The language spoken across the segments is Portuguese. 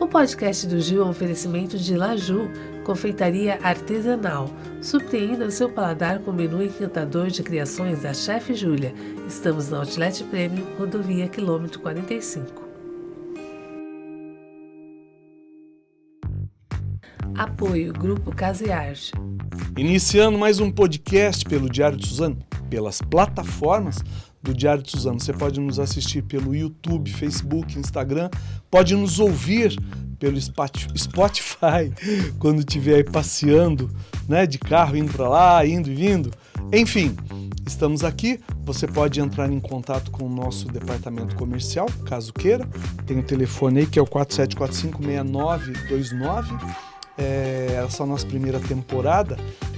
O podcast do Gil é um oferecimento de Laju, confeitaria artesanal. Surpreenda o seu paladar com o menu encantador de criações da Chef Júlia. Estamos na Outlet Premium, rodovia quilômetro 45. Apoio Grupo Casa e Arte. Iniciando mais um podcast pelo Diário de Suzano, pelas plataformas do Diário de Suzano. Você pode nos assistir pelo YouTube, Facebook, Instagram, pode nos ouvir pelo Spotify quando estiver aí passeando, né, de carro indo para lá, indo e vindo. Enfim, estamos aqui. Você pode entrar em contato com o nosso departamento comercial, caso queira. Tem o telefone aí que é o 47456929 é, essa nossa primeira temporada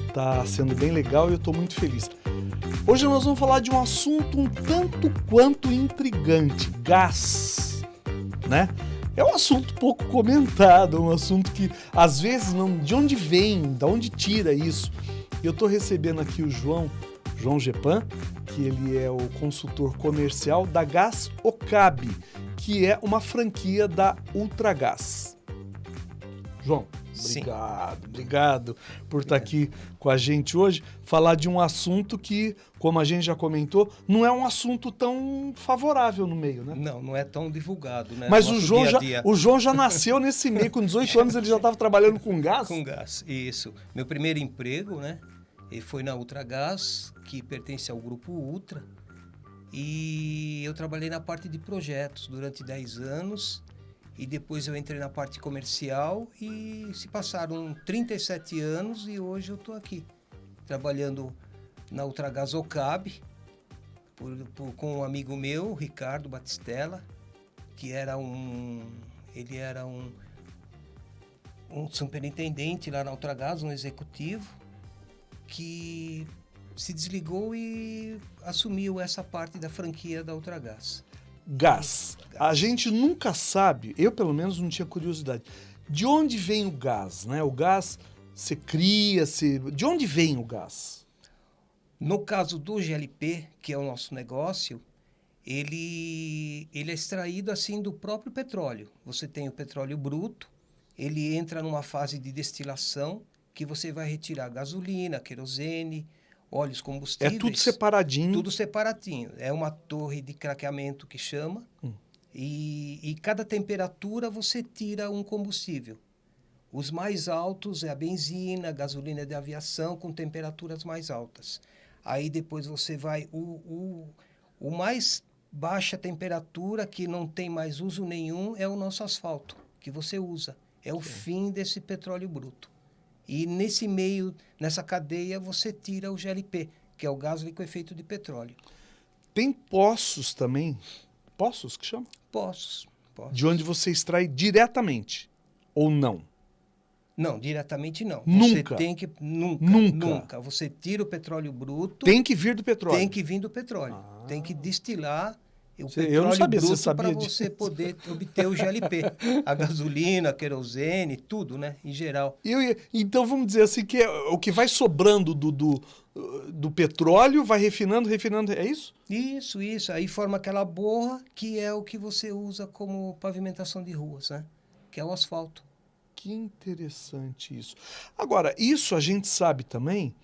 está sendo bem legal e eu estou muito feliz. Hoje nós vamos falar de um assunto um tanto quanto intrigante: gás, né? É um assunto pouco comentado, um assunto que às vezes não. De onde vem? De onde tira isso? Eu estou recebendo aqui o João, João Gepan, que ele é o consultor comercial da Gás Ocabe, que é uma franquia da Ultragás. João, Obrigado, Sim. obrigado por estar aqui com a gente hoje, falar de um assunto que, como a gente já comentou, não é um assunto tão favorável no meio, né? Não, não é tão divulgado, né? Mas o João, dia já, o João já nasceu nesse meio, com 18 anos ele já estava trabalhando com gás? Com gás, isso. Meu primeiro emprego, né? E foi na Ultragás, que pertence ao grupo Ultra. E eu trabalhei na parte de projetos durante 10 anos e depois eu entrei na parte comercial e se passaram 37 anos e hoje eu estou aqui trabalhando na Ultragás Ocab por, por, com um amigo meu, Ricardo Batistella, que era um ele era um um superintendente lá na Ultragás, um executivo que se desligou e assumiu essa parte da franquia da Ultragás gás. A gente nunca sabe, eu pelo menos não tinha curiosidade, de onde vem o gás, né? O gás se cria, se... de onde vem o gás? No caso do GLP, que é o nosso negócio, ele, ele é extraído assim do próprio petróleo. Você tem o petróleo bruto, ele entra numa fase de destilação que você vai retirar gasolina, querosene, óleos combustíveis. É tudo separadinho. Tudo separadinho. É uma torre de craqueamento que chama. Hum. E, e cada temperatura você tira um combustível. Os mais altos é a benzina, a gasolina de aviação com temperaturas mais altas. Aí depois você vai o, o, o mais baixa temperatura que não tem mais uso nenhum é o nosso asfalto que você usa. É o fim desse petróleo bruto. E nesse meio, nessa cadeia, você tira o GLP, que é o gás liquefeito de petróleo. Tem poços também? Poços que chama? Poços, poços. De onde você extrai diretamente ou não? Não, diretamente não. Nunca. Você tem que nunca, nunca, nunca. Você tira o petróleo bruto. Tem que vir do petróleo. Tem que vir do petróleo. Ah. Tem que destilar o você, eu não sabia, bruto para você poder obter o GLP. a gasolina, a querosene, tudo, né? Em geral. Eu, então vamos dizer assim que é, o que vai sobrando do, do, do petróleo vai refinando, refinando, é isso? Isso, isso. Aí forma aquela borra que é o que você usa como pavimentação de ruas, né? Que é o asfalto. Que interessante isso. Agora, isso a gente sabe também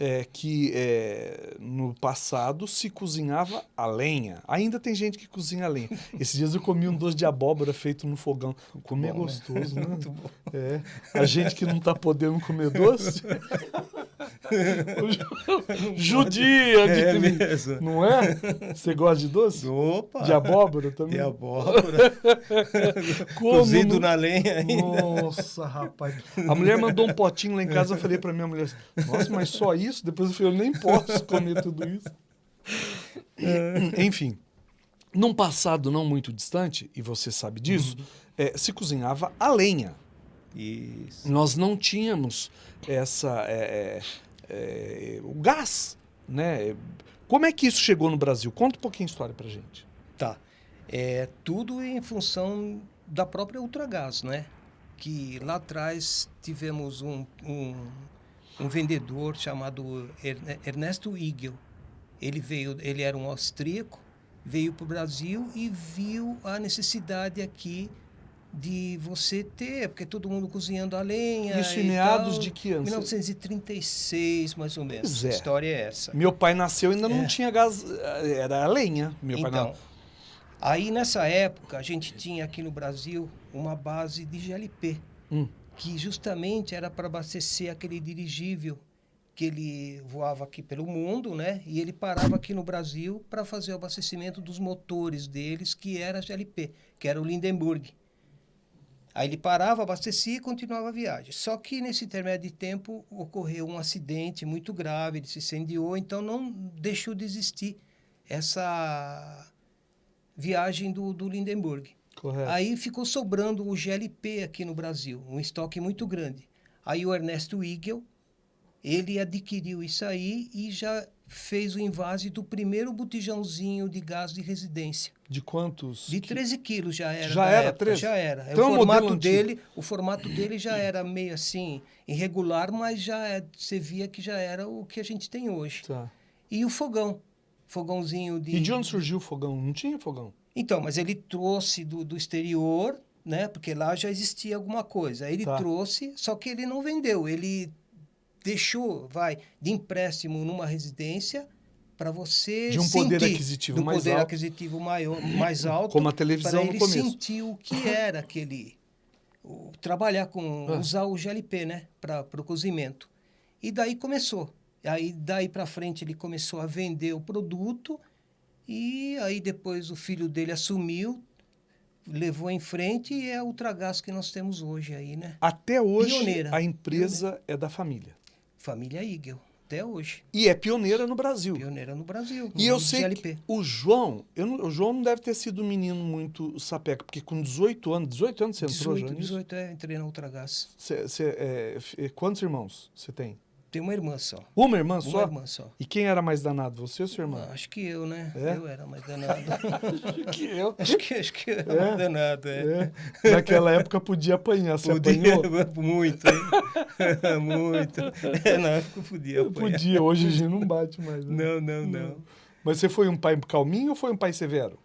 é, que é, no passado se cozinhava a lenha. Ainda tem gente que cozinha a lenha. Esses dias eu comi um doce de abóbora feito no fogão. Comer é gostoso, né? Bom. É. A gente que não está podendo comer doce. Judia! De... É mesmo. Não é? Você gosta de doce? Opa! De abóbora também? De abóbora. Cozido no... na lenha ainda. Nossa, rapaz. A mulher mandou um potinho lá em casa, eu falei para minha mulher, nossa, mas só isso? Depois eu falei, eu nem posso comer tudo isso. Enfim, num passado não muito distante, e você sabe disso, uhum. é, se cozinhava a lenha. Isso. Nós não tínhamos essa é, é, é, o gás, né? Como é que isso chegou no Brasil? Conta um pouquinho a história para gente. Tá. É tudo em função da própria Ultragás, né? Que lá atrás tivemos um, um, um vendedor chamado Ernesto Igel. Ele veio, ele era um austríaco, veio para o Brasil e viu a necessidade aqui de você ter, porque todo mundo cozinhando a lenha. Isso em meados de que ano? 1936, mais ou menos. Pois é. A história é essa. Meu pai nasceu ainda não É. tinha gás, era a lenha. Meu pai então, não. aí nessa época a gente tinha aqui no Brasil uma base de GLP, Hum. que justamente era para abastecer aquele dirigível que ele voava aqui pelo mundo, né? E ele parava aqui no Brasil para fazer o abastecimento dos motores deles, que era a GLP, que era o Lindenburg. Aí ele parava, abastecia e continuava a viagem. Só que nesse intermédio de tempo ocorreu um acidente muito grave, ele se incendiou, então não deixou de existir essa viagem do, do Lindenburg. Correto. Aí ficou sobrando o GLP aqui no Brasil, um estoque muito grande. Aí o Ernesto Igel, ele adquiriu isso aí e já fez o invase do primeiro botijãozinho de gás de residência. De quantos? De que- 13 quilos já era. Já era época, 13? Já era. Então o, formato dele, o formato dele já era meio assim, irregular, mas já é, você via que já era o que a gente tem hoje. Tá. E o fogão. Fogãozinho de. E de onde surgiu o fogão? Não tinha fogão? Então, mas ele trouxe do, do exterior, né? Porque lá já existia alguma coisa. Ele Tá. trouxe, só que ele não vendeu. Ele deixou, vai, de empréstimo numa residência para você De um poder sentir, aquisitivo do mais poder alto. aquisitivo maior, mais alto. Como a televisão para no ele começo. sentir o que era aquele o- trabalhar com Ah. usar o GLP, né, para o cozimento. E daí começou. Aí daí para frente ele começou a vender o produto e aí depois o filho dele assumiu, levou em frente e é a Ultragás que nós temos hoje aí, né? Até hoje, Pioneira. a empresa é da família. Família Igel, até hoje, E é pioneira no Brasil. pioneira no Brasil. E no eu uso de sei GLP. que o João, eu não- o João não deve ter sido um menino muito sapeca, porque com 18 anos, 18 anos você entrou 18, já nisso? 18 é, entrei na Ultragás. Cê- cê, é, f- quantos irmãos você tem? Tem uma irmã só. Uma irmã Uma só? irmã só. E quem era mais danado, você ou sua irmã? Ah, acho que eu, né? É? Eu era mais danado. que eu. acho, que, acho que eu era mais danado, é. É. Naquela época podia apanhar, você Podia, apanhou? muito, hein? muito. É, na época podia apanhar. Podia, hoje a gente não bate mais. né? Não, não, não. Mas você foi um pai calminho ou foi um pai severo?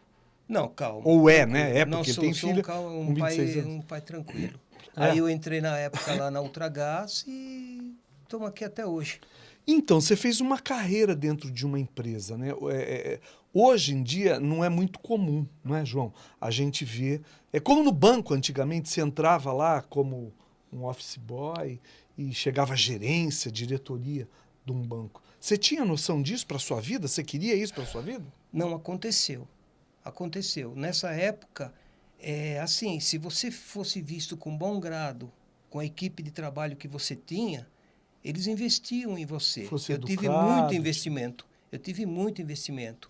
Não, calma. Ou é, né? É, não, porque sou, tem sou filho um, um com 26 pai, um pai tranquilo. É. Aí eu entrei na época lá na Ultragás e estamos aqui até hoje. Então, você fez uma carreira dentro de uma empresa, né? É, é, é, hoje em dia não é muito comum, não é, João? A gente vê. É como no banco antigamente, você entrava lá como um office boy e chegava a gerência, diretoria de um banco. Você tinha noção disso para sua vida? Você queria isso para sua vida? Não aconteceu. Aconteceu. Nessa época, é assim, se você fosse visto com bom grado, com a equipe de trabalho que você tinha, eles investiam em você. Fosse Eu tive educado. muito investimento. Eu tive muito investimento.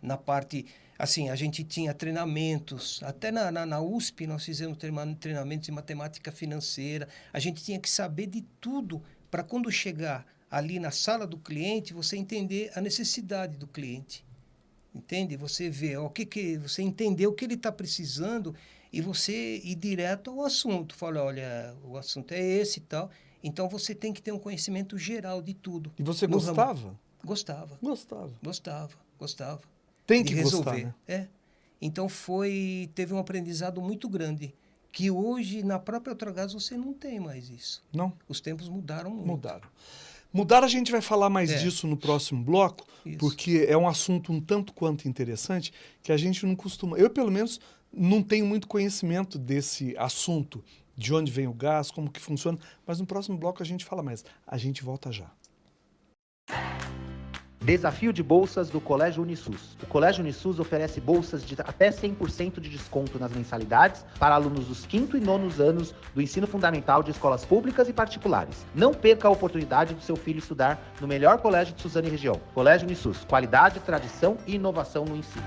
Na parte, assim, a gente tinha treinamentos. Até na, na, na USP nós fizemos treina- treinamentos em matemática financeira. A gente tinha que saber de tudo para quando chegar ali na sala do cliente, você entender a necessidade do cliente. Entende? Você vê ó, o que, que você entender o que ele está precisando e você ir direto ao assunto. Fala, olha, o assunto é esse e tal. Então você tem que ter um conhecimento geral de tudo. E você No ramo. gostava? Gostava, Gostava. gostava, gostava. Tem que resolver. gostar, né? É. Então foi, teve um aprendizado muito grande que hoje na própria Ultragás você não tem mais isso. Não? Os tempos mudaram muito. Mudaram. Mudaram, a gente vai falar mais É. disso no próximo bloco, Isso. porque é um assunto um tanto quanto interessante que a gente não costuma. Eu, pelo menos, não tenho muito conhecimento desse assunto, de onde vem o gás, como que funciona, mas no próximo bloco a gente fala mais. A gente volta já. Desafio de bolsas do Colégio Unisus. O Colégio Unisus oferece bolsas de até 100% de desconto nas mensalidades para alunos dos quinto e nonos anos do ensino fundamental de escolas públicas e particulares. Não perca a oportunidade do seu filho estudar no melhor colégio de Suzano e região. Colégio Unisus. Qualidade, tradição e inovação no ensino.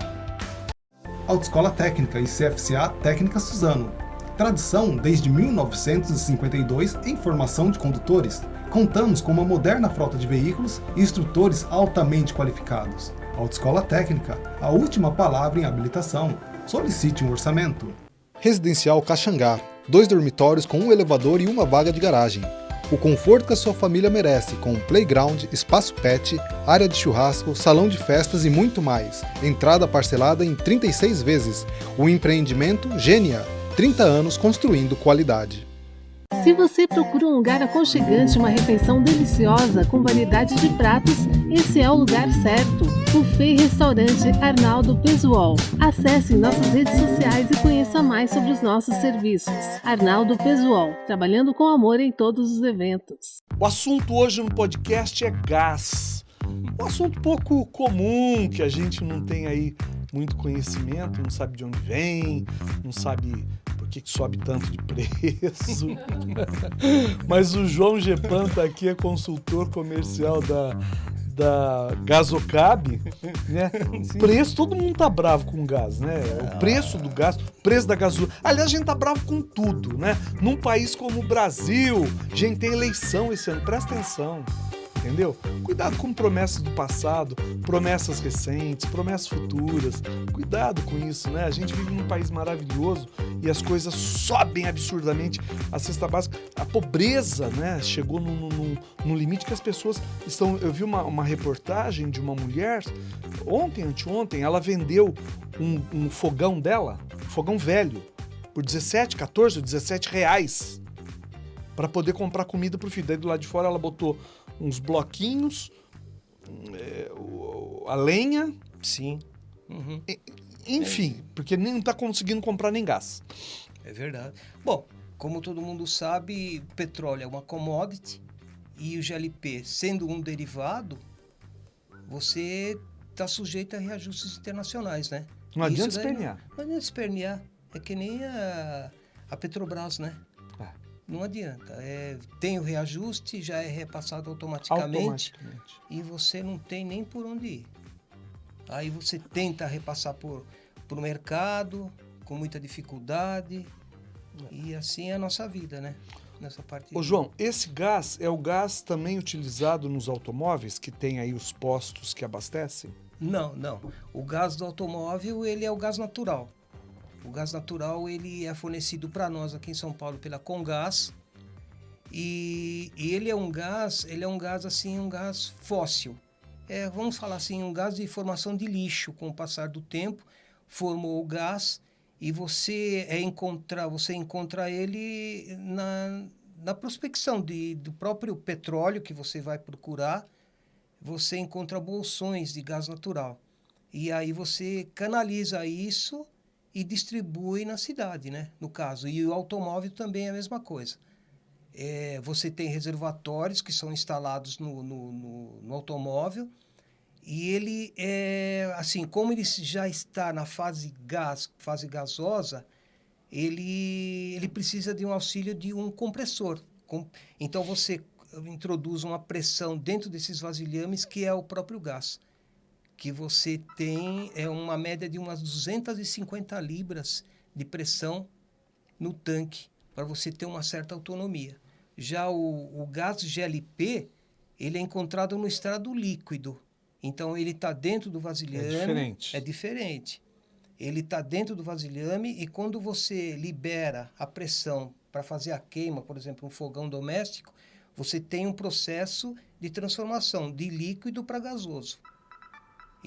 Autoescola Técnica e CFCA Técnica Suzano. Tradição desde 1952 em formação de condutores. Contamos com uma moderna frota de veículos e instrutores altamente qualificados. Autoescola Técnica, a última palavra em habilitação. Solicite um orçamento. Residencial Caxangá, dois dormitórios com um elevador e uma vaga de garagem. o conforto que a sua família merece com playground, espaço pet, área de churrasco, salão de festas e muito mais. Entrada parcelada em 36 vezes. O empreendimento Gênia, 30 anos construindo qualidade. Se você procura um lugar aconchegante, uma refeição deliciosa com variedade de pratos, esse é o lugar certo. Buffet Restaurante Arnaldo Pesuol. Acesse nossas redes sociais e conheça mais sobre os nossos serviços. Arnaldo Pesuol, trabalhando com amor em todos os eventos. O assunto hoje no podcast é gás. Um assunto pouco comum, que a gente não tem aí muito conhecimento, não sabe de onde vem, não sabe por que, que sobe tanto de preço. Mas o João Gepan tá aqui, é consultor comercial da, da Gasocab, né? O preço, todo mundo tá bravo com o gás, né? O preço do gás, o preço da gasolina. Aliás, a gente tá bravo com tudo, né? Num país como o Brasil, a gente tem eleição esse ano, presta atenção entendeu? Cuidado com promessas do passado, promessas recentes, promessas futuras. Cuidado com isso, né? A gente vive num país maravilhoso e as coisas sobem absurdamente. A cesta básica, a pobreza, né? Chegou num limite que as pessoas estão. Eu vi uma, uma reportagem de uma mulher ontem, anteontem, ela vendeu um, um fogão dela, um fogão velho, por 17, 14, 17 reais para poder comprar comida pro filho. Daí do lado de fora ela botou uns bloquinhos, é, a lenha. Sim. Uhum. Enfim, é. porque nem está conseguindo comprar nem gás. É verdade. Bom, como todo mundo sabe, petróleo é uma commodity e o GLP, sendo um derivado, você está sujeito a reajustes internacionais, né? Não adianta espernear. Não, não adianta espernear. É que nem a, a Petrobras, né? Não adianta. É, tem o reajuste, já é repassado automaticamente, automaticamente, e você não tem nem por onde ir. Aí você tenta repassar por o mercado com muita dificuldade e assim é a nossa vida, né? Nessa parte. Ô João, esse gás é o gás também utilizado nos automóveis que tem aí os postos que abastecem? Não, não. O gás do automóvel ele é o gás natural. O gás natural ele é fornecido para nós aqui em São Paulo pela Congás e, e, ele é um gás, ele é um gás assim, um gás fóssil. É, vamos falar assim, um gás de formação de lixo. Com o passar do tempo, formou o gás e você é encontrar, você encontra ele na, na prospecção de, do próprio petróleo que você vai procurar. Você encontra bolsões de gás natural e aí você canaliza isso e distribui na cidade, né? No caso. E o automóvel também é a mesma coisa. É, você tem reservatórios que são instalados no, no, no, no automóvel e ele é assim como ele já está na fase gás fase gasosa ele ele precisa de um auxílio de um compressor então você introduz uma pressão dentro desses vasilhames que é o próprio gás que você tem é uma média de umas 250 libras de pressão no tanque para você ter uma certa autonomia. Já o, o gás GLP, ele é encontrado no estado líquido. Então, ele está dentro do vasilhame. É diferente. É diferente. Ele está dentro do vasilhame e quando você libera a pressão para fazer a queima, por exemplo, um fogão doméstico, você tem um processo de transformação de líquido para gasoso.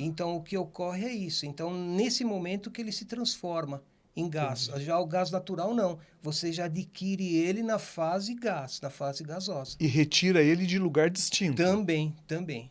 Então, o que ocorre é isso. Então, nesse momento que ele se transforma em gás. Já o gás natural, não. Você já adquire ele na fase gás, na fase gasosa. E retira ele de lugar distinto. Também, também.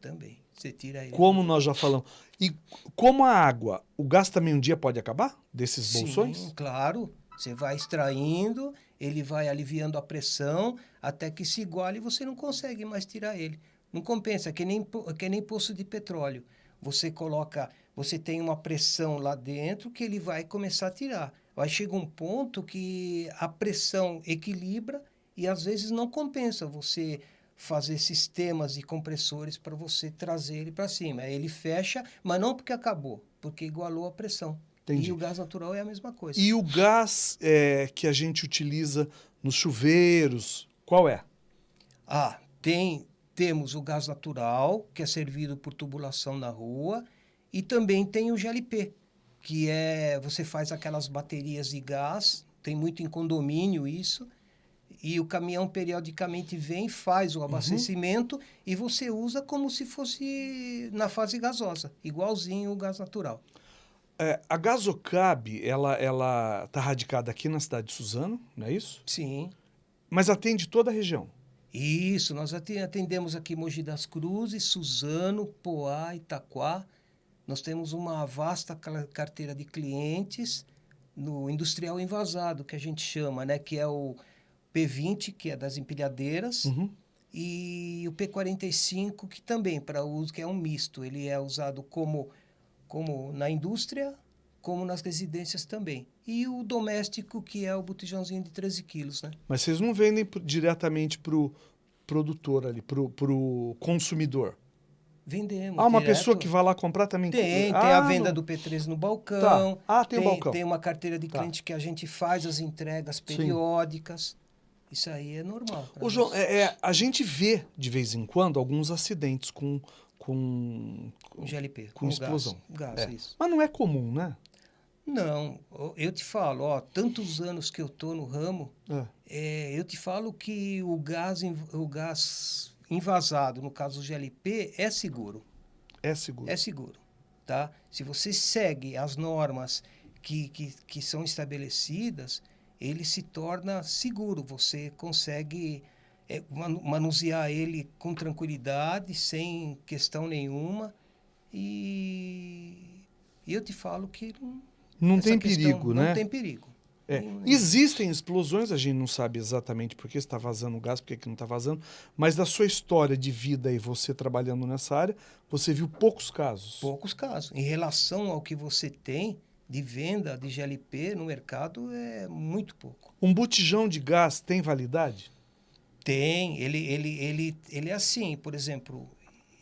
Também. Você tira ele. Como nós já falamos. E como a água, o gás também um dia pode acabar desses bolsões? Sim, claro. Você vai extraindo, ele vai aliviando a pressão até que se iguale e você não consegue mais tirar ele. Não compensa, é que nem, que nem poço de petróleo. Você coloca, você tem uma pressão lá dentro que ele vai começar a tirar. Vai chegar um ponto que a pressão equilibra e às vezes não compensa você fazer sistemas e compressores para você trazer ele para cima. Aí ele fecha, mas não porque acabou, porque igualou a pressão. Entendi. E o gás natural é a mesma coisa. E o gás é, que a gente utiliza nos chuveiros, qual é? Ah, tem temos o gás natural, que é servido por tubulação na rua, e também tem o GLP, que é você faz aquelas baterias de gás, tem muito em condomínio isso, e o caminhão periodicamente vem, faz o abastecimento e você usa como se fosse na fase gasosa, igualzinho o gás natural. É, a Gasocab, ela ela está radicada aqui na cidade de Suzano, não é isso? Sim. Mas atende toda a região. Isso, nós ate- atendemos aqui Mogi das Cruzes, Suzano, Poá, Itaquá. Nós temos uma vasta carteira de clientes no industrial envasado, que a gente chama, né? Que é o P20, que é das empilhadeiras, Uhum. e o P45, que também para uso, que é um misto. Ele é usado como, como na indústria, como nas residências também. E o doméstico, que é o botijãozinho de 13 quilos, né? Mas vocês não vendem diretamente para o produtor ali, para o consumidor. Vendemos. Ah, uma direto. pessoa que vai lá comprar também? Tem, Ah, tem a venda não. do P3 no balcão. Tá. Ah, tem o tem, balcão. tem uma carteira de Tá. cliente que a gente faz as entregas Sim. periódicas. Isso aí é normal. Ô, João, é, é, a gente vê de vez em quando alguns acidentes com. com... Com GLP. com explosão. Gás, É. gás isso. Mas não é comum, né? Não, eu te falo, ó, tantos anos que eu tô no ramo, É. é, eu te falo que o gás, o gás invasado, no caso do GLP, é seguro. É seguro. É seguro, tá? Se você segue as normas que, que, que são estabelecidas, ele se torna seguro. Você consegue é, manu- manusear ele com tranquilidade, sem questão nenhuma. E, e eu te falo que não, Não essa tem questão perigo, não né? tem perigo. É. Existem explosões, a gente não sabe exatamente por que está vazando gás, por que que não está vazando, mas da sua história de vida e você trabalhando nessa área, você viu poucos casos. Poucos casos. Em relação ao que você tem de venda de GLP no mercado, é muito pouco. Um botijão de gás tem validade? Tem, ele, ele, ele, ele é assim, por exemplo,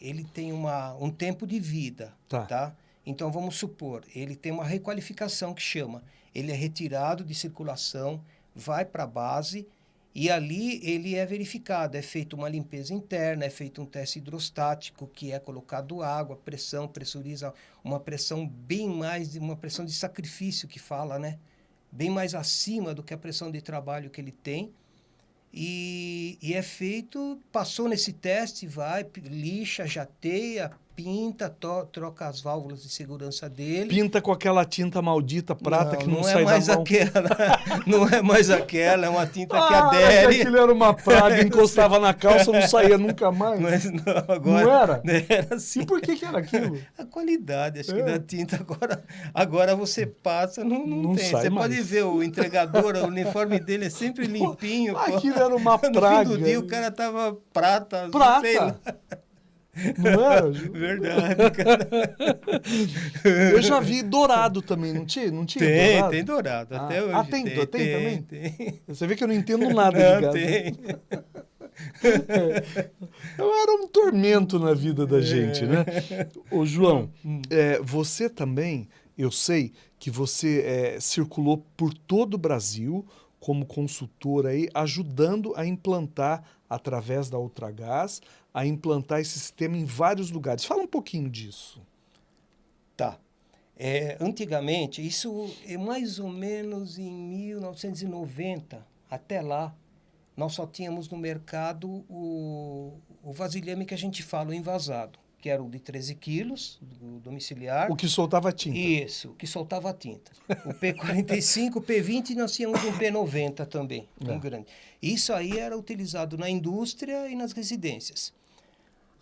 ele tem uma, um tempo de vida, Tá. tá. Então, vamos supor, ele tem uma requalificação que chama, ele é retirado de circulação, vai para a base e ali ele é verificado, é feita uma limpeza interna, é feito um teste hidrostático, que é colocado água, pressão, pressuriza uma pressão bem mais, de uma pressão de sacrifício que fala, né? Bem mais acima do que a pressão de trabalho que ele tem. E, e é feito, passou nesse teste, vai, lixa, jateia, pinta, to- troca as válvulas de segurança dele. Pinta com aquela tinta maldita prata que não, não sai é mais da mão. aquela, não é mais aquela, é uma tinta que Ah, adere. aquilo era uma praga, encostava na calça, não saía nunca mais. Mas não, agora Não era? era assim. E por que que era aquilo? A qualidade, acho que É. da tinta agora, agora você passa, não, não, Não tem. Você mais. pode ver o entregador, o uniforme dele é sempre limpinho. pô. Aquilo era uma No praga. fim do dia o cara tava prata, não. Prata. Não era? Verdade, cara. Eu já vi dourado também, não tinha? Não tinha Tem, dourado? tem dourado, Ah. até hoje. Ah, tem- tem também? Tem. Você vê que eu não entendo nada de Não, gás. né? tem. Eu era um tormento na vida da gente, né? Ô, João, Hum. é, você também, eu sei que você é, circulou por todo o Brasil como consultor aí, ajudando a implantar, através da Ultragás, a implantar esse sistema em vários lugares. Fala um pouquinho disso. Tá. É, antigamente, isso é mais ou menos em 1990, até lá, nós só tínhamos no mercado o, o vasilhame que a gente fala, o envasado, que era o de 13 quilos, do domiciliar. O que soltava tinta. Isso, que soltava tinta. O P45, o P20 nós tínhamos um P90 também, É. um grande. Isso aí era utilizado na indústria e nas residências.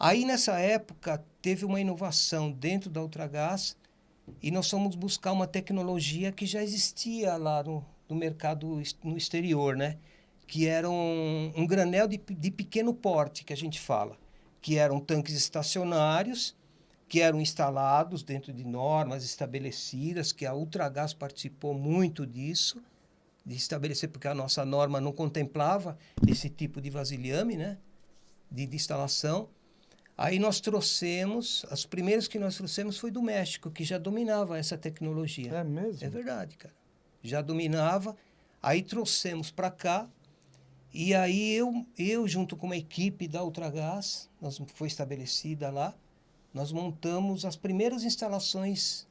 Aí nessa época teve uma inovação dentro da Ultragás e nós fomos buscar uma tecnologia que já existia lá no, no mercado no exterior, né? Que era um, um granel de, de pequeno porte, que a gente fala. Que eram tanques estacionários que eram instalados dentro de normas estabelecidas, que a Ultragás participou muito disso, de estabelecer, porque a nossa norma não contemplava esse tipo de vasilhame, né? De, de instalação. Aí nós trouxemos, os primeiros que nós trouxemos foi do México, que já dominava essa tecnologia. É mesmo? É verdade, cara. Já dominava. Aí trouxemos para cá. E aí eu, eu junto com uma equipe da Ultragás, nós foi estabelecida lá, nós montamos as primeiras instalações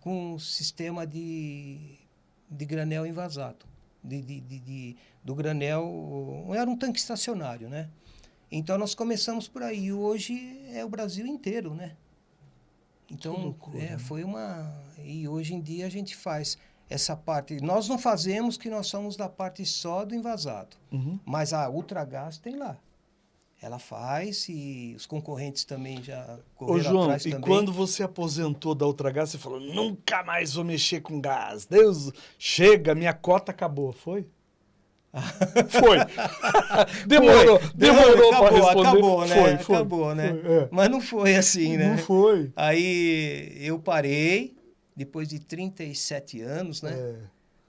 com sistema de, de granel envasado. de, de, de, de do granel, era um tanque estacionário, né? Então nós começamos por aí. E hoje é o Brasil inteiro, né? Então, loucura, é, né? foi uma. E hoje em dia a gente faz essa parte. Nós não fazemos que nós somos da parte só do invasado. Uhum. Mas a Ultragás tem lá. Ela faz e os concorrentes também já Ô, correram João, atrás e também. quando você aposentou da Ultragás, você falou, nunca mais vou mexer com gás. Deus, chega, minha cota acabou. Foi? Foi. demorou, Foi. demorou acabou, responder. acabou, né? Foi, foi. acabou, né? Foi, é. Mas não foi assim, né? Não foi. Aí eu parei, depois de 37 anos, né? É.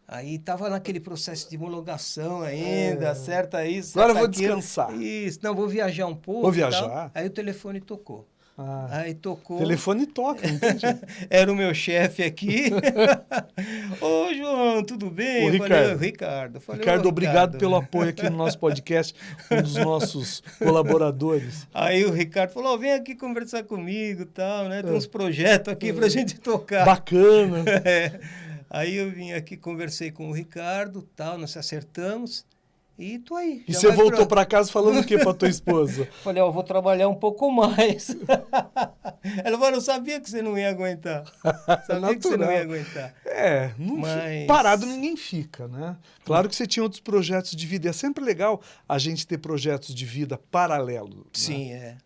Aí tava naquele processo de homologação ainda, É. certo isso. Agora eu vou aquilo. descansar. Isso, não, vou viajar um pouco. Vou viajar? Aí o telefone tocou. Ah, Aí tocou. telefone toca, entendi. Era o meu chefe aqui. Ô, João, tudo bem? Ô, Eu falei, Ricardo. "Ô, Ricardo. Falei, "Ô, Ricardo, obrigado Ricardo." pelo apoio aqui no nosso podcast, um dos nossos colaboradores. Aí o Ricardo falou, "Ó, vem aqui conversar comigo tal, né? Tem É. uns projetos aqui pra gente tocar. Bacana. É. Aí eu vim aqui, conversei com o Ricardo, tal, nós acertamos e tô aí. E você voltou pra- pra casa falando o que pra tua esposa? Falei, ó, vou trabalhar um pouco mais. Ela falou, eu sabia que você não ia aguentar. Sabia que você não ia aguentar. É, não Mas- parado ninguém fica, né? Claro que você tinha outros projetos de vida. e É sempre legal a gente ter projetos de vida paralelo. né? Sim, é.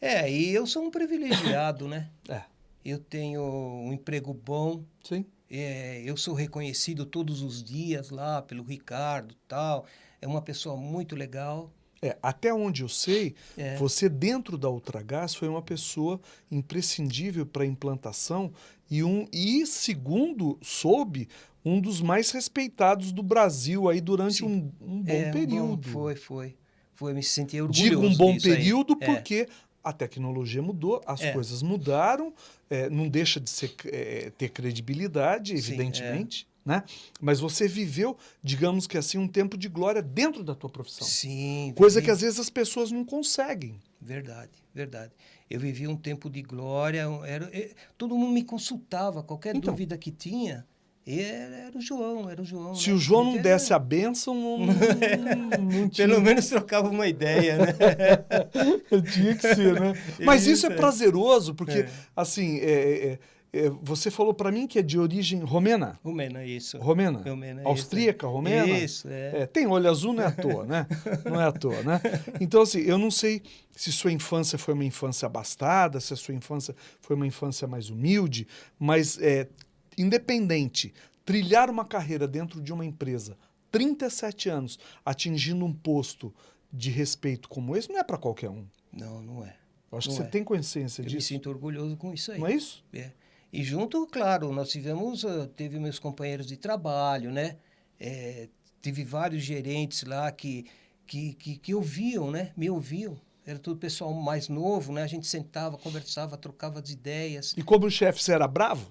É, e eu sou um privilegiado, né? É. Eu tenho um emprego bom, Sim. é, eu sou reconhecido todos os dias lá pelo Ricardo tal. É uma pessoa muito legal. É, até onde eu sei, É. você dentro da Ultragás foi uma pessoa imprescindível para a implantação e um e segundo soube um dos mais respeitados do Brasil aí durante Sim. um, um bom É, período. foi, foi. Foi, me senti orgulhoso Digo um bom disso aí. período É. porque a tecnologia mudou, as É. coisas mudaram, é, não deixa de ser, é, ter credibilidade, Sim, evidentemente, né? Mas você viveu, digamos que assim, um tempo de glória dentro da tua profissão. Sim. Coisa vivi- que às vezes as pessoas não conseguem. Verdade, verdade. Eu vivi um tempo de glória. Era, eh, todo mundo me consultava, qualquer Então. dúvida que tinha. Era, era o João, era o João. Se né? o João não desse a bênção, não, não, não tinha, Pelo menos trocava uma ideia, né? tinha que ser, né? Mas isso, Isso, é é. prazeroso, porque, É. assim, é, é, é, você falou para mim que é de origem romena. Romena, isso. Romena? Romena, isso. Austríaca, romena? Isso, é. É, tem olho azul, não é à toa, né? Não é à toa, né? Então, assim, eu não sei se sua infância foi uma infância abastada, se a sua infância foi uma infância mais humilde, mas, é, independente, trilhar uma carreira dentro de uma empresa, 37 anos, atingindo um posto de respeito como esse, não é para qualquer um. Não, não é. Eu acho que Não você é. tem consciência Eu me disso. sinto orgulhoso com isso aí. Não é isso? É. E junto, claro, nós tivemos, ah, teve meus companheiros de trabalho, né? É, tive vários gerentes lá que, que, que, que ouviam, né? Me ouviam. Era tudo pessoal mais novo, né? A gente sentava, conversava, trocava as ideias. E como chefe, você era bravo?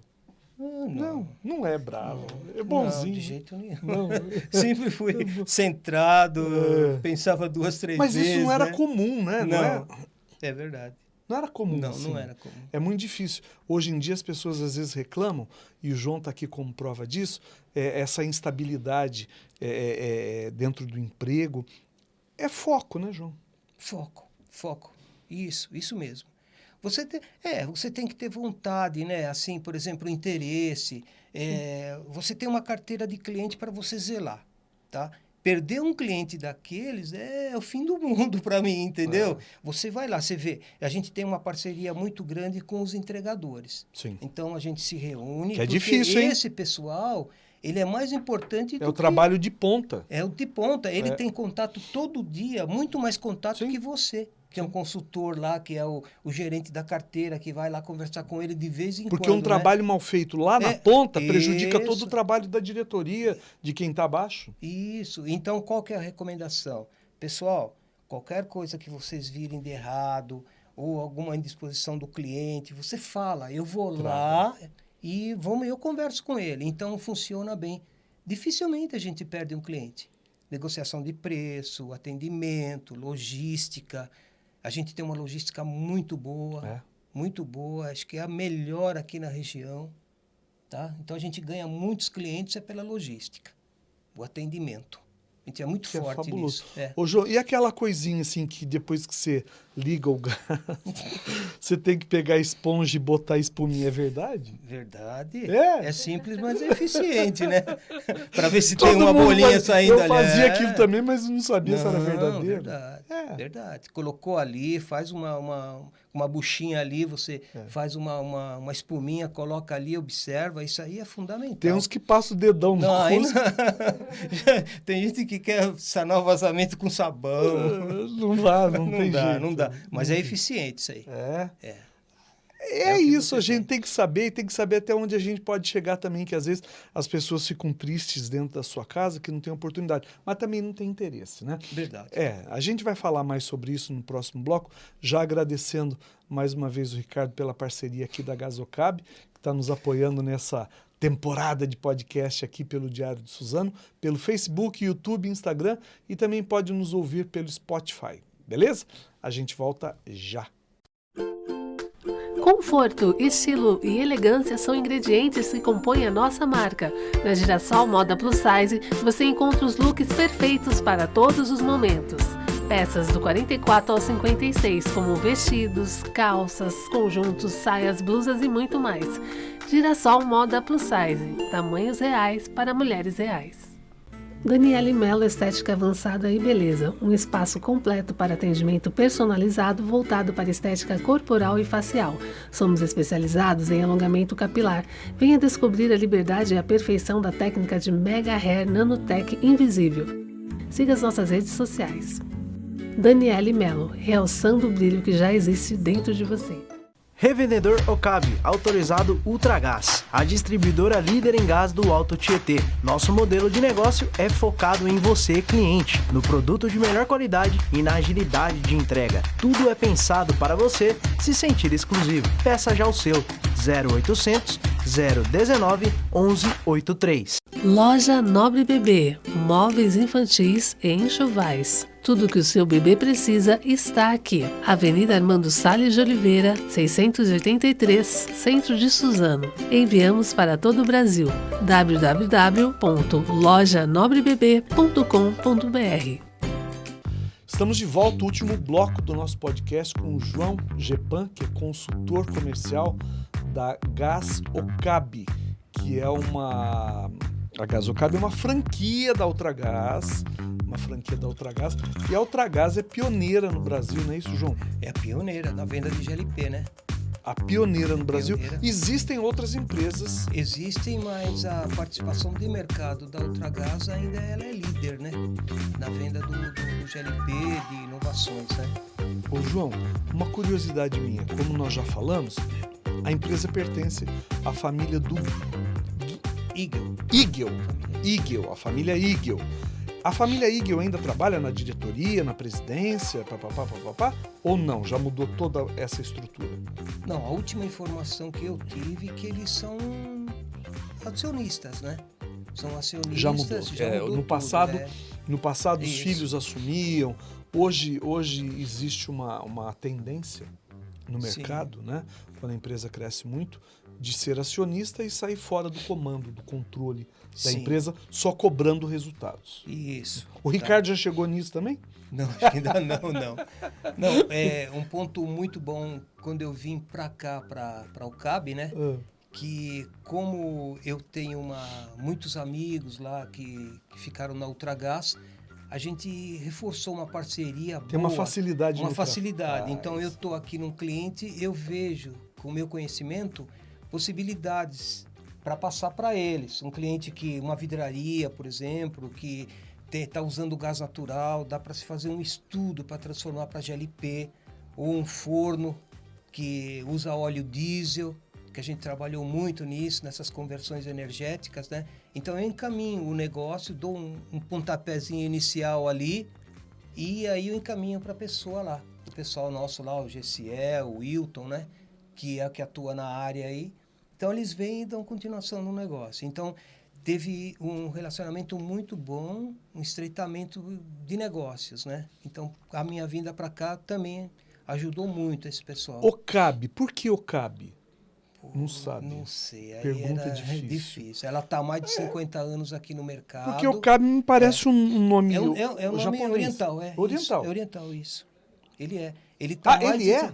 Ah, Não, não é bravo. É Não, bonzinho. de jeito nenhum. Não. Sempre fui centrado, É. pensava duas, três Mas vezes. isso não era né? comum, né? Não, é, É verdade. Não era comum. Não, assim. não era comum. É muito difícil. Hoje em dia as pessoas às vezes reclamam, e o João está aqui como prova disso, é, essa instabilidade é, é, é, dentro do emprego. É foco, né, João? Foco, foco. Isso, isso mesmo. Você tem, é, você tem que ter vontade, né? Assim, por exemplo, interesse. É, você tem uma carteira de cliente para você zelar, tá? Perder um cliente daqueles é o fim do mundo para mim, entendeu? Você vai lá, você vê. A gente tem uma parceria muito grande com os entregadores. Sim. Então a gente se reúne. Que é difícil, hein? Esse pessoal, ele é mais importante do É o que- trabalho de ponta. é o de ponta. Ele É. tem contato todo dia, muito mais contato Sim. que você, que é um consultor lá, que é o, o gerente da carteira, que vai lá conversar com ele de vez em Porque quando. um né? trabalho mal feito lá na É, ponta prejudica todo isso. o trabalho da diretoria, de quem está abaixo. Isso. Então, qual que é a recomendação? Pessoal, qualquer coisa que vocês virem de errado ou alguma indisposição do cliente, você fala, eu vou lá e vamos, eu converso com ele. Então, funciona bem. Dificilmente a gente perde um cliente. Negociação de preço, atendimento, logística. A gente tem uma logística muito boa, É. muito boa. Acho que é a melhor aqui na região. Tá? Então, a gente ganha muitos clientes é pela logística. o atendimento. A gente é muito Que é forte fabuloso. nisso. É. Ô, João, e aquela coisinha assim que depois que você liga o gás, você tem que pegar a esponja e botar a espuminha, é verdade? Verdade. É? simples, mas é eficiente, né? Para ver se Todo tem uma bolinha faz- saindo Eu ali. fazia É. aquilo também, mas não sabia se era Não, verdadeiro. Verdade, É. verdade. Colocou ali, faz uma, uma, uma buchinha ali, você É. faz uma, uma, uma espuminha, coloca ali, observa. Isso aí é fundamental. Tem uns que passam o dedão no Não, não. tem gente que quer sanar o vazamento com sabão. Não dá, não, Não, tem dá, jeito. não dá. Mas é eficiente isso aí. É. É. É, É isso, a gente tem. tem que saber e tem que saber até onde a gente pode chegar também, que às vezes as pessoas ficam tristes dentro da sua casa, que não tem oportunidade, mas também não tem interesse, né? Verdade. É, a gente vai falar mais sobre isso no próximo bloco, já agradecendo mais uma vez o Ricardo pela parceria aqui da Gasocab, que está nos apoiando nessa temporada de podcast aqui pelo Diário de Suzano, pelo Facebook, YouTube, Instagram e também pode nos ouvir pelo Spotify, beleza? A gente volta já. Conforto, estilo e elegância são ingredientes que compõem a nossa marca. Na Girassol Moda Plus Size, você encontra os looks perfeitos para todos os momentos. Peças do 44 ao 56, como vestidos, calças, conjuntos, saias, blusas e muito mais. Girassol Moda Plus Size, tamanhos reais para mulheres reais. Daniele Mello Estética Avançada e Beleza, um espaço completo para atendimento personalizado voltado para estética corporal e facial. Somos especializados em alongamento capilar. Venha descobrir a liberdade e a perfeição da técnica de Mega Hair Nanotech Invisível. Siga as nossas redes sociais. Daniele Mello, realçando o brilho que já existe dentro de você. Revendedor Okabe, autorizado Ultragás, a distribuidora líder em gás do Alto Tietê. Nosso modelo de negócio é focado em você, cliente, no produto de melhor qualidade e na agilidade de entrega. Tudo é pensado para você se sentir exclusivo. Peça já o seu 0800 019 1183. Loja Nobre Bebê, móveis infantis e enxovais. Tudo que o seu bebê precisa está aqui. Avenida Armando Salles de Oliveira, 683, Centro de Suzano. Enviamos para todo o Brasil. www.lojanobrebebê.com.br Estamos de volta, último bloco do nosso podcast com o João Gepan, que é consultor comercial da Gas Ocab, que é uma. A Gas Ocab é uma franquia da Ultragás, uma franquia da Ultragás, e a Ultragás é pioneira no Brasil, não é isso, João? É a pioneira na venda de GLP, né? A pioneira no Brasil. Pioneira. Existem outras empresas. Existem, mas a participação de mercado da Ultragás ainda ela é líder, né? Na venda do, do, do GLP, de inovações, né? Ô, João, uma curiosidade minha, como nós já falamos, a empresa pertence à família do Eagle. Igel. Igel, a família Igel. A família Igel ainda trabalha na diretoria, na presidência, papapá, papapá, ou não? Já mudou toda essa estrutura? Não, a última informação que eu tive é que eles são acionistas, né? São acionistas. Já mudou. É, mudou no tudo, passado, né? No passado, os Isso. filhos assumiam. Hoje, hoje existe uma, uma tendência no Sim. mercado, né? Quando a empresa cresce muito, de ser acionista e sair fora do comando, do controle da Sim. empresa, só cobrando resultados. Isso. O Ricardo já chegou nisso também? Não, ainda não, não. Não, é um ponto muito bom quando eu vim para cá, para o CAB, né? Ah, que como eu tenho uma, muitos amigos lá que, que ficaram na Ultragás, a gente reforçou uma parceria Tem uma boa, facilidade uma no tra- facilidade. Então eu estou aqui num cliente, eu vejo com o meu conhecimento possibilidades para passar para eles. Um cliente que uma vidraria, por exemplo, que está usando gás natural, dá para se fazer um estudo para transformar para GLP ou um forno que usa óleo diesel, que a gente trabalhou muito nisso, nessas conversões energéticas, né? Então eu encaminho o negócio, dou um, um pontapézinho inicial ali e aí eu encaminho para a pessoa lá. O pessoal nosso lá, o GCE, o Wilton, né? Que é que atua na área aí. Então eles vêm e dão continuação no negócio. Então teve um relacionamento muito bom, um estreitamento de negócios, né? Então a minha vinda para cá também ajudou muito esse pessoal. Ocabe. Por que Ocabe? Pô, Não sabe. Não sei. Aí Pergunta difícil. difícil. Ela está há mais de 50 anos aqui no mercado. Porque o Cabe me parece um, um nome É um, é, é um nome japonês. oriental, é. Oriental. Isso, é oriental, isso. Ele é. Ele tá Ah, mais ele de- é?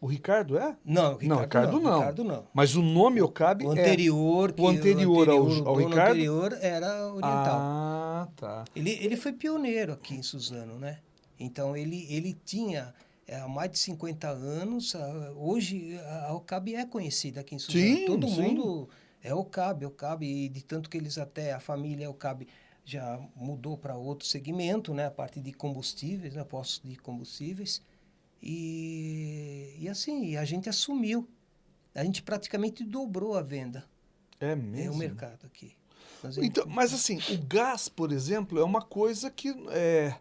O Ricardo é? Não, o Ricardo não, Ricardo não. Ricardo não. Mas o nome Okabe O é... anterior, que O anterior ao- o ao dono Ricardo? anterior era oriental. Ah, tá. Ele, ele foi pioneiro aqui em Suzano, né? Então ele, ele tinha é, há mais de 50 anos. Hoje a a Okabe é conhecida aqui em Suzano. Sim, Todo sim. mundo é Okabe, Okabe, e de tanto que eles até, a família Okabe já mudou para outro segmento, né? A parte de combustíveis, né? Postos de combustíveis. E, e assim, a gente assumiu. A gente praticamente dobrou a venda. É É mesmo. o mercado aqui. Nós Então, mas assim, o gás, por exemplo, é uma coisa que é,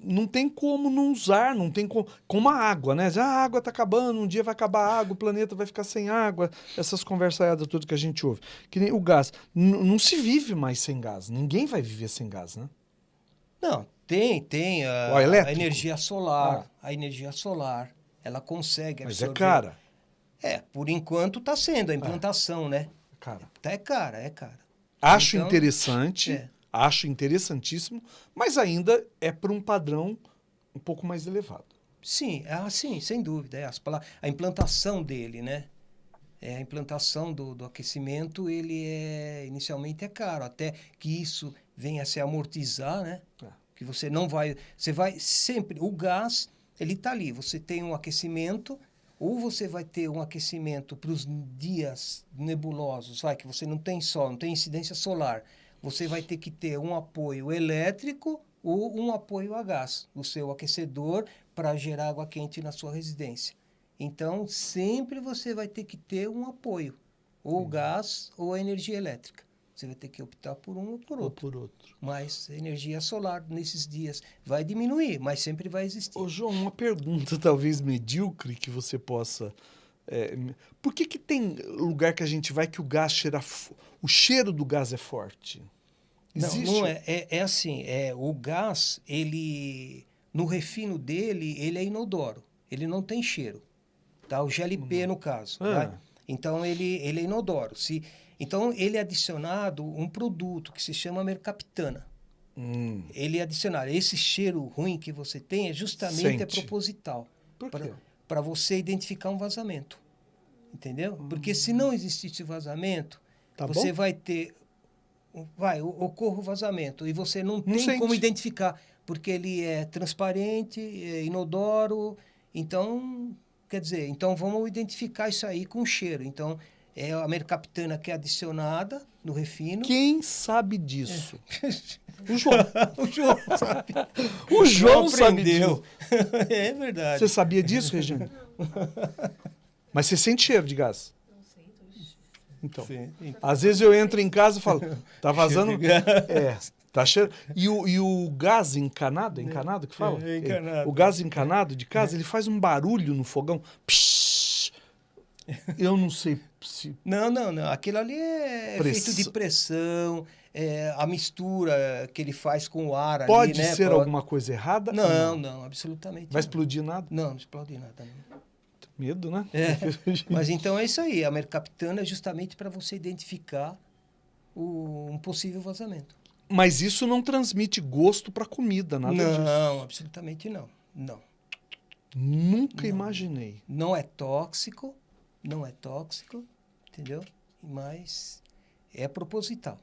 não tem como não usar, não tem como. Como a água, né? Já a água está acabando, um dia vai acabar a água, o planeta vai ficar sem água, essas conversaiadas todas que a gente ouve. Que nem o gás. N- não se vive mais sem gás. Ninguém vai viver sem gás, né? Não, tem, tem a, a energia solar. A energia solar, ela consegue Mas é absorver. cara. É, por enquanto está sendo a implantação, né? Cara. Tá é cara, é cara. Acho Então, interessante, é. acho interessantíssimo, mas ainda é para um padrão um pouco mais elevado. Sim, ah, sim, sem dúvida. É, as a implantação dele, né? É, a implantação do, do aquecimento, ele é inicialmente é caro, até que isso venha a se amortizar, né? É. Que você não vai, você vai sempre, o gás, ele está ali. Você tem um aquecimento, ou você vai ter um aquecimento para os dias nebulosos, vai que você não tem sol, não tem incidência solar. Você vai ter que ter um apoio elétrico ou um apoio a gás, o seu aquecedor para gerar água quente na sua residência. Então, sempre você vai ter que ter um apoio, ou gás ou a energia elétrica. Você vai ter que optar por um ou por Ou outro. por outro. Mas energia solar nesses dias vai diminuir, mas sempre vai existir. Ô, João, uma pergunta talvez medíocre que você possa. é, por que, que tem lugar que a gente vai que o gás cheira. O cheiro do gás é forte? Não, Existe? não é, é. É assim, é, o gás, ele, no refino dele, ele é inodoro. Ele não tem cheiro. Tá? O GLP, no caso. Ah. né? Então, ele, ele é inodoro. Se, então, ele é adicionado um produto que se chama mercaptana. Hum, Ele é adicionado. Esse cheiro ruim que você tem é justamente é proposital. por quê? Para você identificar um vazamento. Entendeu? Porque se não existisse vazamento, Tá você bom? vai ter. Vai, ocorre o vazamento. E você não tem sente. como identificar, porque ele é transparente, é inodoro. Então, quer dizer, então vamos identificar isso aí com cheiro. Então, é a mercaptana que é adicionada no refino. Quem sabe disso? O João. o João sabe. O João sabe aprendeu. disso. é verdade. Você sabia disso, Regiane? Mas você sente cheiro de gás? Então. Sim. Às vezes eu entro em casa e falo, tá vazando. É, tá cheiro. E o, e o gás encanado, é encanado que fala? É, encanado. O gás encanado de casa, ele faz um barulho no fogão. Psh! Eu não sei se. Não, não, não. Aquilo ali é Press- feito de pressão, é, a mistura que ele faz com o ar Pode ali, né? ser Pode- alguma coisa errada? ou Não, não, absolutamente. Vai não. explodir nada? Não, não explode nada. Não. Medo, né? É. Mas então é isso aí. A mercaptana é justamente para você identificar o, um possível vazamento. Mas isso não transmite gosto para comida, nada disso. não, absolutamente não. Não. Nunca imaginei. Não é tóxico, não é tóxico, entendeu? Mas é proposital.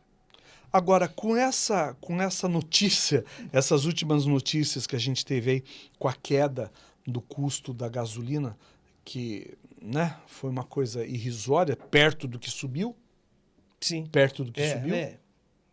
Agora, com essa, com essa notícia, essas últimas notícias que a gente teve aí com a queda do custo da gasolina, que né, foi uma coisa irrisória, perto do que subiu, Sim. perto do que É, subiu, é.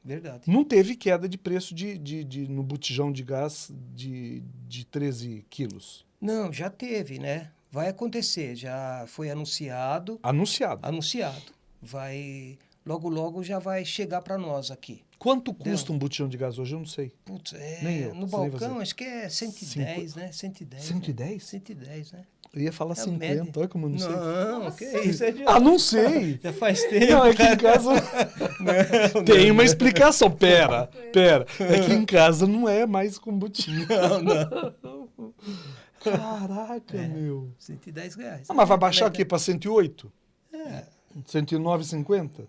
Verdade. não teve queda de preço de, de, de- no botijão de gás de, de 13 quilos. Não, já teve, né? Vai acontecer, já foi anunciado, Anunciado. anunciado. Vai logo logo já vai chegar para nós aqui. Quanto custa um botijão de gás hoje? Eu não sei. Putz, é, Nem eu, no nem balcão você. acho que é 110, né? 110. 110? Né? 110, né? Eu ia falar É a 50, média. olha como eu não, sei. Não, que isso é de... Ah, não sei! Já faz tempo. Não, é que em casa Não, tem não, uma explicação. Pera, pera. É que em casa não é mais com botijão. Não, não. Caraca, meu. 110 reais. Ah, mas vai É, baixar aqui para 108? É, 109,50?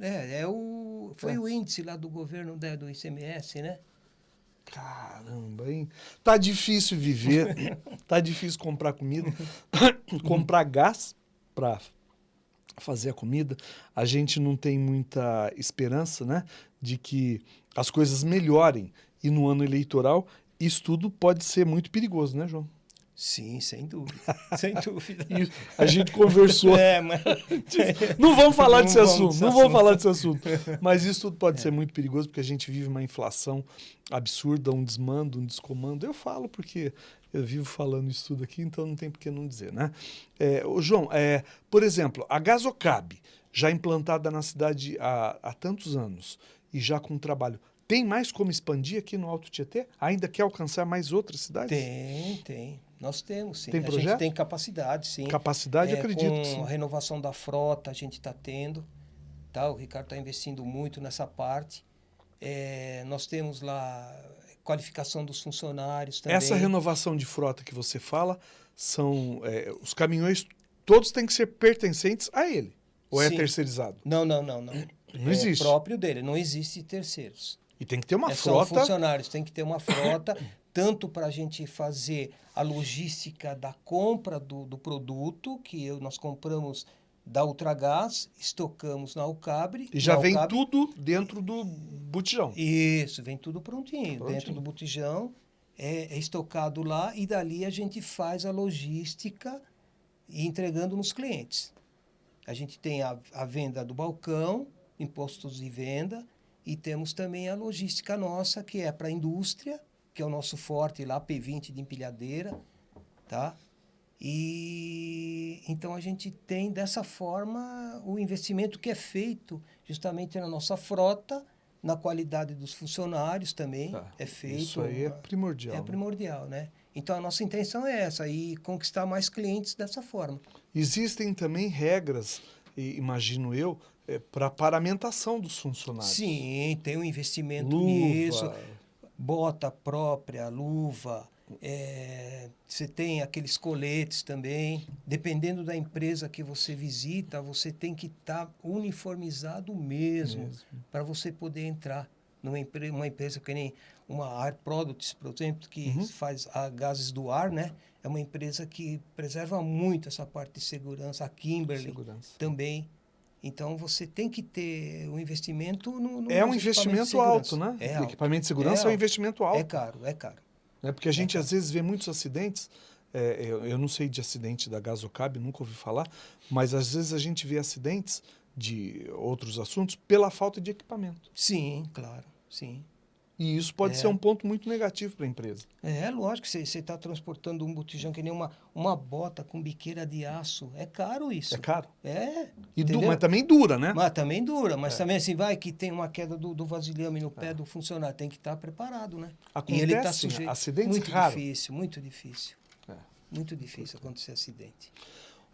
é, é o, foi o índice lá do governo do ICMS, né? Caramba, hein? Tá difícil viver, tá difícil comprar comida, comprar gás para fazer a comida. A gente não tem muita esperança, né, de que as coisas melhorem. E no ano eleitoral, isso tudo pode ser muito perigoso, né, João? Sim, sem dúvida. sem dúvida. A gente conversou. É, mas... Não vamos falar Não desse vamos assunto, desse não vamos falar desse assunto. Mas isso tudo pode ser muito perigoso porque a gente vive uma inflação absurda, um desmando, um descomando. Eu falo porque eu vivo falando isso tudo aqui, então não tem por que não dizer, né? É, ô João, é, por exemplo, a Gasocab, já implantada na cidade há, há tantos anos e já com trabalho, tem mais como expandir aqui no Alto Tietê? Ainda quer alcançar mais outras cidades? Tem, tem. Nós temos, sim. Tem a projeto? gente tem capacidade, sim. Capacidade, É, acredito. Com sim. a renovação da frota, a gente está tendo. Tá? O Ricardo está investindo muito nessa parte. É, nós temos lá qualificação dos funcionários também. Essa renovação de frota que você fala são é, os caminhões todos têm que ser pertencentes a ele ou é Sim. terceirizado? Não, não, não, não. Não é existe. próprio dele, não existe terceiros. E tem que ter uma É, São frota. funcionários, tem que ter uma frota, tanto para a gente fazer a logística da compra do, do produto, que eu- nós compramos da Ultragás, estocamos na Alcabre. E já na vem Alcabre- tudo dentro do botijão. Isso, vem tudo prontinho, Prontinho. dentro do botijão, é, é estocado lá e dali a gente faz a logística e entregando nos clientes. A gente tem a, a venda do balcão, impostos de venda, e temos também a logística nossa, que é para a indústria, que é o nosso forte lá, P20 de empilhadeira, tá? E então a gente tem dessa forma o investimento que é feito justamente na nossa frota, na qualidade dos funcionários também Tá. é feito. Isso aí é primordial. é né? primordial, né? Então a nossa intenção é essa e conquistar mais clientes dessa forma. Existem também regras, imagino eu, para paramentação dos funcionários. Sim, tem um investimento Luva, nisso, bota própria, luva, é, você tem aqueles coletes também. Dependendo da empresa que você visita, você tem que estar uniformizado mesmo, Mesmo. para você poder entrar numa empre uma empresa que nem uma Air Products, por exemplo, que Uhum. faz gases do ar, né? É uma empresa que preserva muito essa parte de segurança. A Kimberly segurança. também. Então você tem que ter um investimento no, no É um investimento alto, né? É alto. equipamento de segurança é, um alto. investimento alto. É caro, é caro. né? Porque a gente às vezes vê muitos acidentes. é, eu, eu não sei de acidente da Gasocab, nunca ouvi falar, mas às vezes a gente vê acidentes de outros assuntos pela falta de equipamento. Sim, claro, sim. E isso pode É. ser um ponto muito negativo para a empresa. É lógico, você está transportando um botijão que nem uma, uma bota com biqueira de aço. É caro isso. É caro. É. E du- mas também dura, né? Mas também dura, mas É. também assim, vai que tem uma queda do, do vasilhame no pé do funcionário, tem que estar preparado, né? Acontecem e ele está sujeito. acidentes muito raros. difícil, muito difícil. É. Muito difícil acontecer acidente.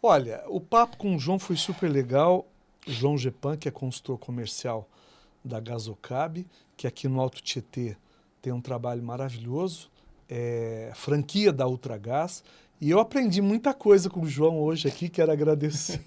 Olha, o papo com o João foi super legal. João Gepan, que é consultor comercial da Gasocab, que aqui no Alto Tietê tem um trabalho maravilhoso, é franquia da Ultragás. E eu aprendi muita coisa com o João hoje aqui, quero agradecer.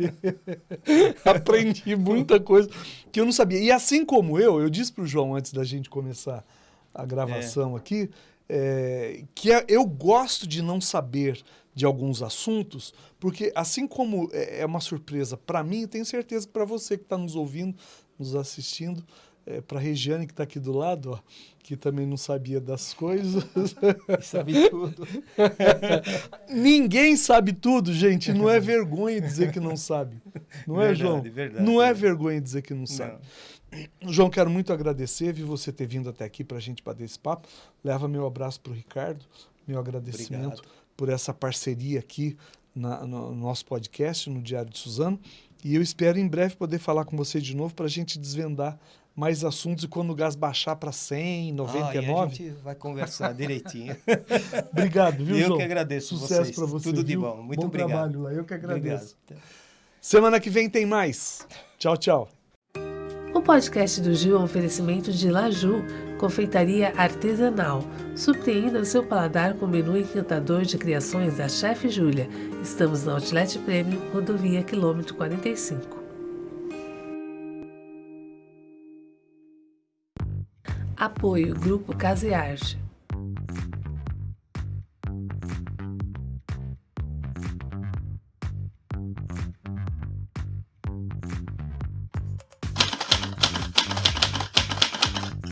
aprendi muita coisa que eu não sabia. E assim como eu, eu disse para o João antes da gente começar a gravação aqui, é, que é- eu gosto de não saber de alguns assuntos, porque assim como é é uma surpresa para mim, tenho certeza que para você que está nos ouvindo, nos assistindo, é, para a Regiane que está aqui do lado, ó, que também não sabia das coisas. Sabe tudo. Ninguém sabe tudo, gente. Não é vergonha dizer que não sabe. Não é, Verdade, João? verdade. Não é vergonha dizer que não sabe. Não. João, quero muito agradecer, vi você ter vindo até aqui para a gente bater esse papo. Leva meu abraço para o Ricardo, meu agradecimento Obrigado. por essa parceria aqui na- no nosso podcast, no Diário de Suzano. E eu espero em breve poder falar com você de novo para a gente desvendar mais assuntos e quando o gás baixar para 100, Ah, e a 99. gente vai conversar direitinho. Obrigado, viu, Eu João? que agradeço Sucesso vocês. para você. Tudo de viu? bom. Muito bom obrigado. trabalho lá. Eu que agradeço. Obrigado. Semana que vem tem mais. Tchau, tchau. O podcast do Gil é um oferecimento de Laju, confeitaria artesanal. Surpreenda o seu paladar com o menu encantador de criações da Chef Júlia. Estamos na Outlet Premium, rodovia quilômetro 45. Apoio Grupo Casa e Arte.